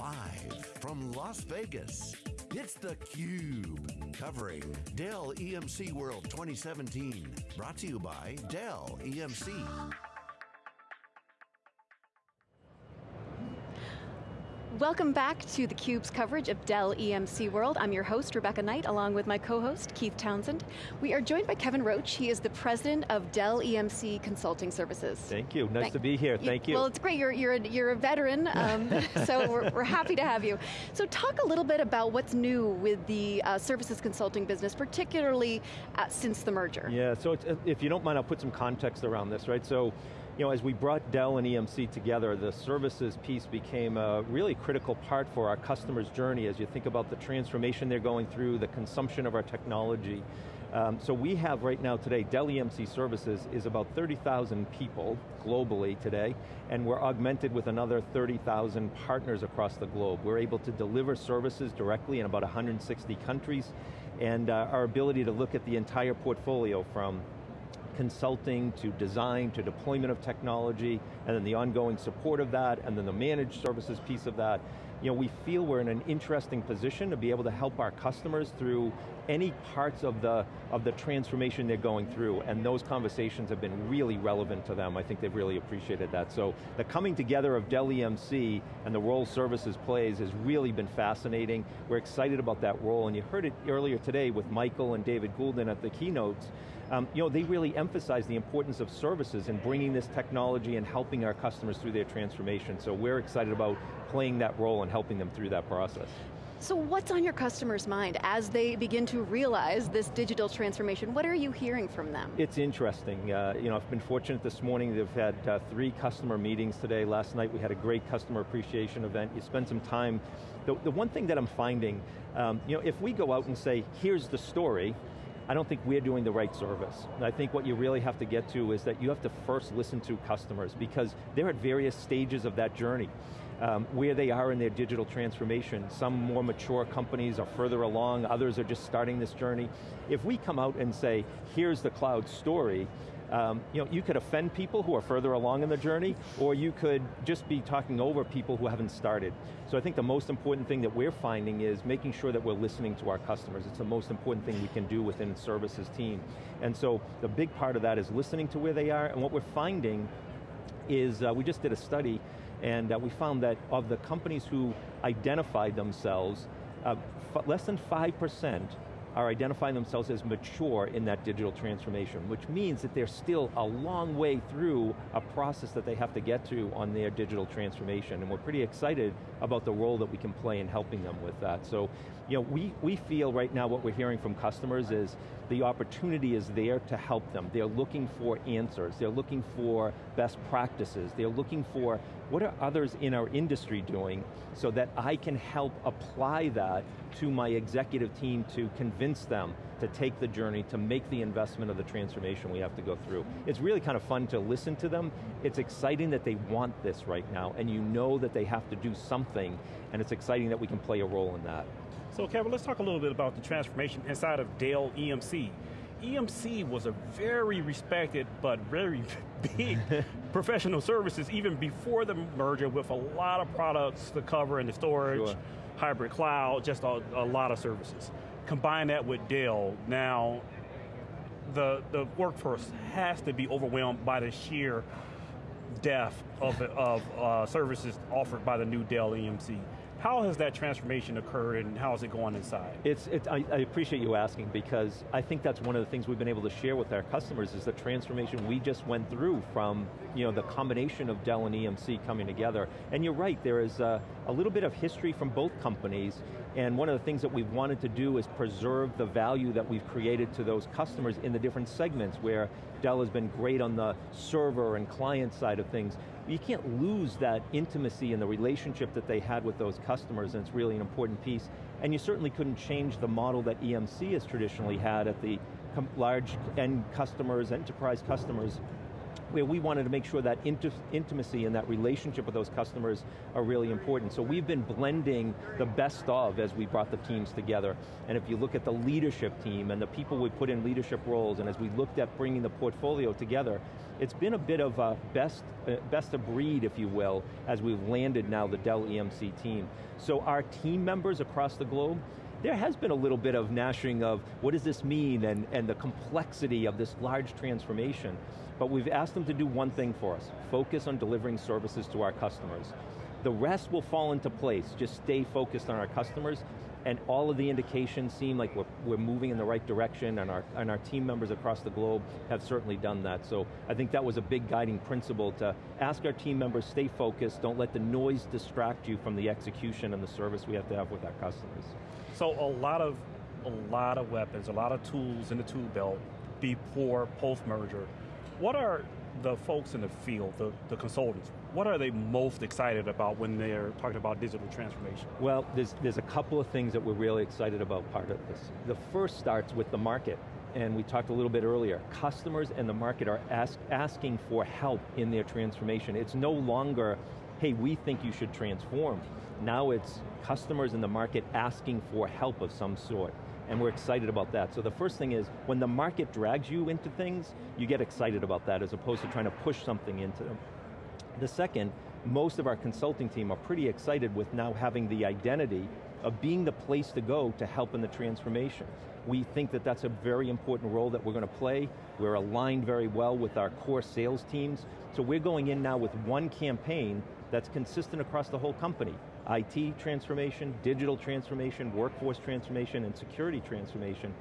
Live from Las Vegas, it's theCUBE. Covering Dell EMC World 2017. Brought to you by Dell EMC. Welcome back to theCUBE's coverage of Dell EMC World. I'm your host, Rebecca Knight, along with my co-host, Keith Townsend. We are joined by Kevin Roach. He is the president of Dell EMC Consulting Services. Thank you, nice Thank, to be here, thank you. Well, it's great, you're, you're, a, you're a veteran, um, so we're, we're, happy to have you. So talk a little bit about what's new with the uh, services consulting business, particularly uh, since the merger. Yeah, so if you don't mind, I'll put some context around this, right? So you know, as we brought Dell and EMC together, the services piece became a really critical part for our customers' journey as you think about the transformation they're going through, the consumption of our technology. Um, so we have right now today, Dell EMC Services is about 30,000 people globally today, and we're augmented with another 30,000 partners across the globe. We're able to deliver services directly in about 160 countries, and uh, our ability to look at the entire portfolio from consulting to design to deployment of technology, and then the ongoing support of that, and then the managed services piece of that. You know, we feel we're in an interesting position to be able to help our customers through any parts of the, of the transformation they're going through, and those conversations have been really relevant to them. I think they've really appreciated that. So the coming together of Dell EMC and the role services plays has really been fascinating. We're excited about that role, and you heard it earlier today with Michael and David Goulden at the keynotes, um, you know, they really emphasize the importance of services and bringing this technology and helping our customers through their transformation. So we're excited about playing that role and helping them through that process. So what's on your customers' mind as they begin to realize this digital transformation? What are you hearing from them? It's interesting. Uh, you know, I've been fortunate this morning, they've had uh, three customer meetings today. Last night we had a great customer appreciation event. You spend some time. The, the one thing that I'm finding, um, you know, if we go out and say, here's the story, I don't think we're doing the right service. And I think what you really have to get to is that you have to first listen to customers because they're at various stages of that journey. Um, where they are in their digital transformation. Some more mature companies are further along, others are just starting this journey. If we come out and say, here's the cloud story, um, you know, you could offend people who are further along in the journey, or you could just be talking over people who haven't started. So I think the most important thing that we're finding is making sure that we're listening to our customers. It's the most important thing we can do within services team. And so the big part of that is listening to where they are, and what we're finding is, uh, we just did a study, and uh, we found that of the companies who identified themselves, uh, less than 5% are identifying themselves as mature in that digital transformation, which means that they're still a long way through a process that they have to get to on their digital transformation, and we're pretty excited about the role that we can play in helping them with that. So, you know, we, we feel right now what we're hearing from customers is the opportunity is there to help them. They're looking for answers, they're looking for best practices, they're looking for what are others in our industry doing so that I can help apply that to my executive team to convince them to take the journey, to make the investment of the transformation we have to go through. It's really kind of fun to listen to them. It's exciting that they want this right now, and you know that they have to do something, and it's exciting that we can play a role in that. So Kevin, let's talk a little bit about the transformation inside of Dell EMC. EMC was a very respected but very big professional services even before the merger with a lot of products to cover in the storage, sure. hybrid cloud, just a, a lot of services. Combine that with Dell, now the, the workforce has to be overwhelmed by the sheer depth of, of uh, services offered by the new Dell EMC. How has that transformation occurred and how is it going inside? It's, I, I, appreciate you asking because I think that's one of the things we've been able to share with our customers is the transformation we just went through from you know, the combination of Dell and EMC coming together. And you're right, there is a, a little bit of history from both companies and one of the things that we've wanted to do is preserve the value that we've created to those customers in the different segments where Dell has been great on the server and client side of things. You can't lose that intimacy and the relationship that they had with those customers, and it's really an important piece. And you certainly couldn't change the model that EMC has traditionally had at the large end customers, enterprise customers, where we wanted to make sure that intimacy and that relationship with those customers are really important. So we've been blending the best of as we brought the teams together. And if you look at the leadership team and the people we put in leadership roles, and as we looked at bringing the portfolio together, it's been a bit of a best, uh, best of breed, if you will, as we've landed now the Dell EMC team. So our team members across the globe, there has been a little bit of gnashing of what does this mean and, and the complexity of this large transformation. But we've asked them to do one thing for us, focus on delivering services to our customers. The rest will fall into place, just stay focused on our customers, and all of the indications seem like we're, we're moving in the right direction, and our, and our team members across the globe have certainly done that. So I think that was a big guiding principle to ask our team members, stay focused, don't let the noise distract you from the execution and the service we have to have with our customers. So a lot of, a lot of weapons, a lot of tools in the tool belt before post-merger what are the folks in the field, the, the consultants, what are they most excited about when they're talking about digital transformation? Well, there's, there's a couple of things that we're really excited about part of this. The first starts with the market, and we talked a little bit earlier. Customers and the market are ask, asking for help in their transformation. It's no longer, hey, we think you should transform. Now it's customers in the market asking for help of some sort and we're excited about that. So the first thing is, when the market drags you into things, you get excited about that as opposed to trying to push something into them. The second, most of our consulting team are pretty excited with now having the identity of being the place to go to help in the transformation. We think that that's a very important role that we're going to play. We're aligned very well with our core sales teams. So we're going in now with one campaign that's consistent across the whole company. IT transformation, digital transformation, workforce transformation, and security transformation,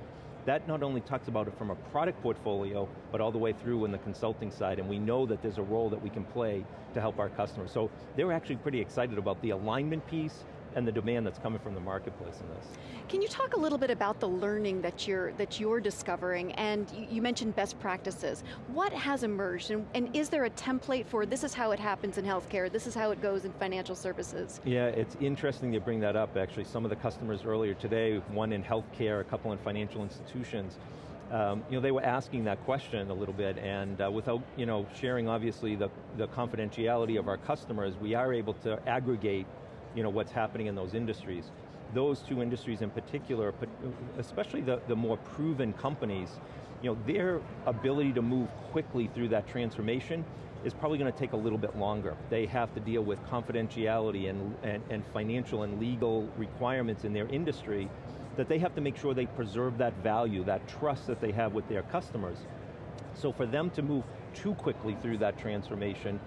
that not only talks about it from a product portfolio, but all the way through in the consulting side, and we know that there's a role that we can play to help our customers. So they're actually pretty excited about the alignment piece and the demand that's coming from the marketplace in this. Can you talk a little bit about the learning that you're, that you're discovering, and you, mentioned best practices. What has emerged, and, and, is there a template for this is how it happens in healthcare, this is how it goes in financial services? Yeah, it's interesting you bring that up, actually. Some of the customers earlier today, one in healthcare, a couple in financial institutions, um, you know, they were asking that question a little bit, and uh, without you know, sharing obviously the, the confidentiality of our customers, we are able to aggregate you know, what's happening in those industries. Those two industries in particular, especially the, the more proven companies, you know, their ability to move quickly through that transformation is probably going to take a little bit longer. They have to deal with confidentiality and, and, and financial and legal requirements in their industry that they have to make sure they preserve that value, that trust that they have with their customers. So for them to move too quickly through that transformation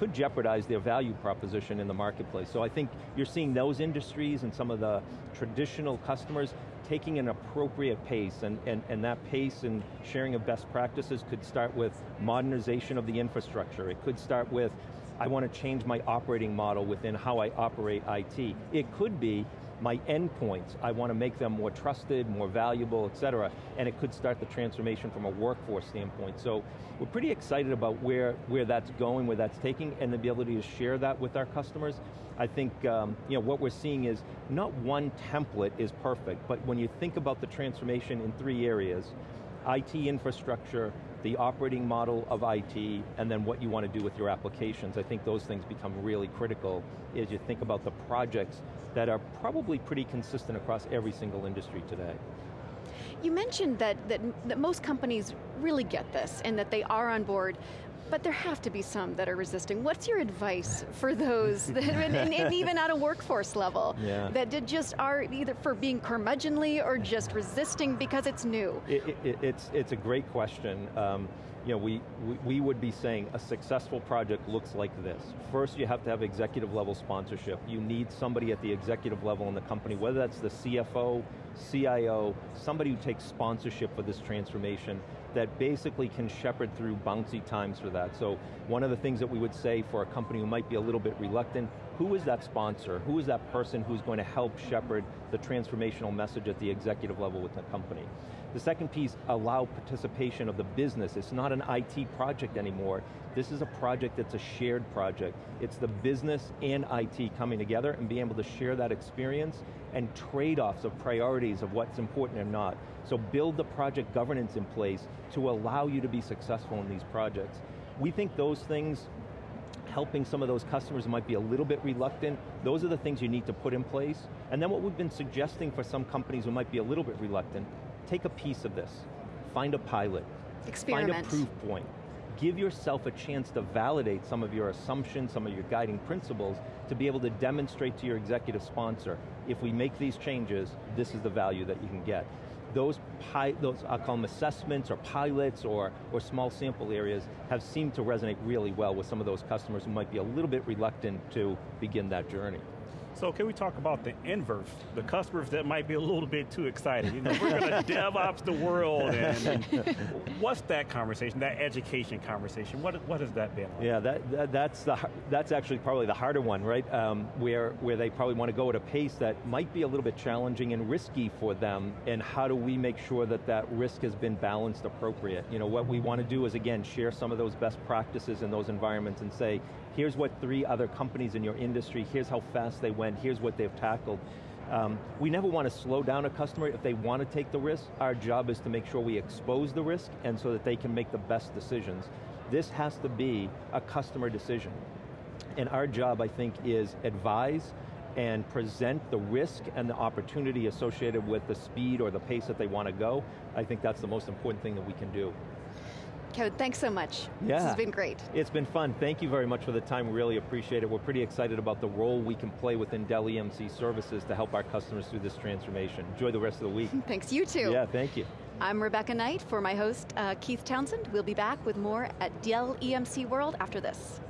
could jeopardize their value proposition in the marketplace. So I think you're seeing those industries and some of the traditional customers taking an appropriate pace, and, and, and that pace and sharing of best practices could start with modernization of the infrastructure. It could start with, I want to change my operating model within how I operate IT. It could be, my endpoints, I want to make them more trusted, more valuable, et cetera, and it could start the transformation from a workforce standpoint. So we're pretty excited about where, where that's going, where that's taking, and the ability to share that with our customers. I think um, you know, what we're seeing is not one template is perfect, but when you think about the transformation in three areas, IT infrastructure, the operating model of IT, and then what you want to do with your applications. I think those things become really critical as you think about the projects that are probably pretty consistent across every single industry today. You mentioned that, that, that most companies really get this and that they are on board, but there have to be some that are resisting. What's your advice for those, that, and, and, even at a workforce level, yeah. that did just are either for being curmudgeonly or just resisting because it's new? It, it, it's, it's a great question. Um, you know, we, we, we would be saying a successful project looks like this. First, you have to have executive level sponsorship. You need somebody at the executive level in the company, whether that's the CFO, CIO, somebody who takes sponsorship for this transformation that basically can shepherd through bouncy times for that. So one of the things that we would say for a company who might be a little bit reluctant, who is that sponsor? Who is that person who's going to help shepherd the transformational message at the executive level with the company? The second piece, allow participation of the business. It's not an IT project anymore. This is a project that's a shared project. It's the business and IT coming together and being able to share that experience and trade-offs of priorities of what's important or not. So build the project governance in place to allow you to be successful in these projects. We think those things helping some of those customers might be a little bit reluctant, those are the things you need to put in place. And then what we've been suggesting for some companies who might be a little bit reluctant, take a piece of this, find a pilot, Experiment. find a proof point, give yourself a chance to validate some of your assumptions, some of your guiding principles, to be able to demonstrate to your executive sponsor, if we make these changes, this is the value that you can get those, those I'll call them assessments or pilots or, or small sample areas have seemed to resonate really well with some of those customers who might be a little bit reluctant to begin that journey. So can we talk about the inverse, the customers that might be a little bit too excited? You know, we're going to DevOps the world, and, and, what's that conversation, that education conversation? What, what has that been? Like? Yeah, that, that, that's, the, that's actually probably the harder one, right? Um, where, where they probably want to go at a pace that might be a little bit challenging and risky for them, and how do we make sure that that risk has been balanced appropriate? You know, what we want to do is, again, share some of those best practices in those environments and say, here's what three other companies in your industry, here's how fast they went, here's what they've tackled. Um, we never want to slow down a customer if they want to take the risk. Our job is to make sure we expose the risk and so that they can make the best decisions. This has to be a customer decision. And our job, I think, is advise and present the risk and the opportunity associated with the speed or the pace that they want to go. I think that's the most important thing that we can do. Thanks so much. Yeah. This has been great. It's been fun. Thank you very much for the time. We really appreciate it. We're pretty excited about the role we can play within Dell EMC services to help our customers through this transformation. Enjoy the rest of the week. Thanks, you too. Yeah, thank you. I'm Rebecca Knight for my host, uh, Keith Townsend. We'll be back with more at Dell EMC World after this.